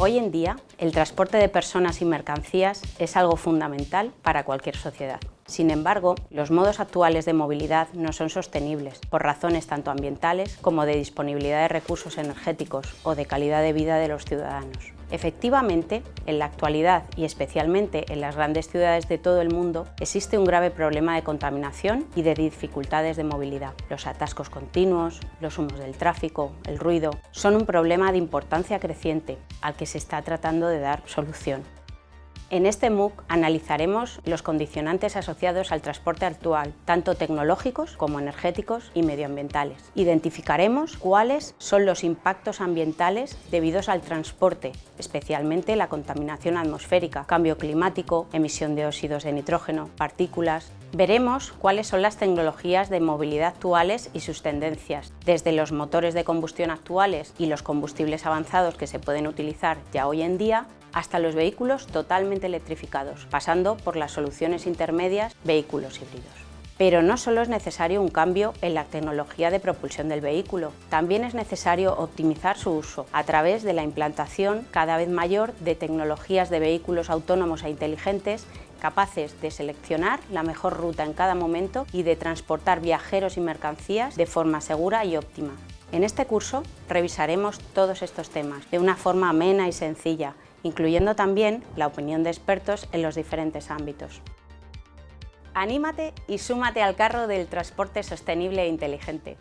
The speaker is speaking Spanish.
Hoy en día, el transporte de personas y mercancías es algo fundamental para cualquier sociedad. Sin embargo, los modos actuales de movilidad no son sostenibles, por razones tanto ambientales como de disponibilidad de recursos energéticos o de calidad de vida de los ciudadanos. Efectivamente, en la actualidad y especialmente en las grandes ciudades de todo el mundo existe un grave problema de contaminación y de dificultades de movilidad. Los atascos continuos, los humos del tráfico, el ruido, son un problema de importancia creciente al que se está tratando de dar solución. En este MOOC analizaremos los condicionantes asociados al transporte actual, tanto tecnológicos como energéticos y medioambientales. Identificaremos cuáles son los impactos ambientales debidos al transporte, especialmente la contaminación atmosférica, cambio climático, emisión de óxidos de nitrógeno, partículas, Veremos cuáles son las tecnologías de movilidad actuales y sus tendencias, desde los motores de combustión actuales y los combustibles avanzados que se pueden utilizar ya hoy en día, hasta los vehículos totalmente electrificados, pasando por las soluciones intermedias vehículos híbridos. Pero no solo es necesario un cambio en la tecnología de propulsión del vehículo, también es necesario optimizar su uso a través de la implantación cada vez mayor de tecnologías de vehículos autónomos e inteligentes capaces de seleccionar la mejor ruta en cada momento y de transportar viajeros y mercancías de forma segura y óptima. En este curso revisaremos todos estos temas de una forma amena y sencilla, incluyendo también la opinión de expertos en los diferentes ámbitos. Anímate y súmate al carro del transporte sostenible e inteligente.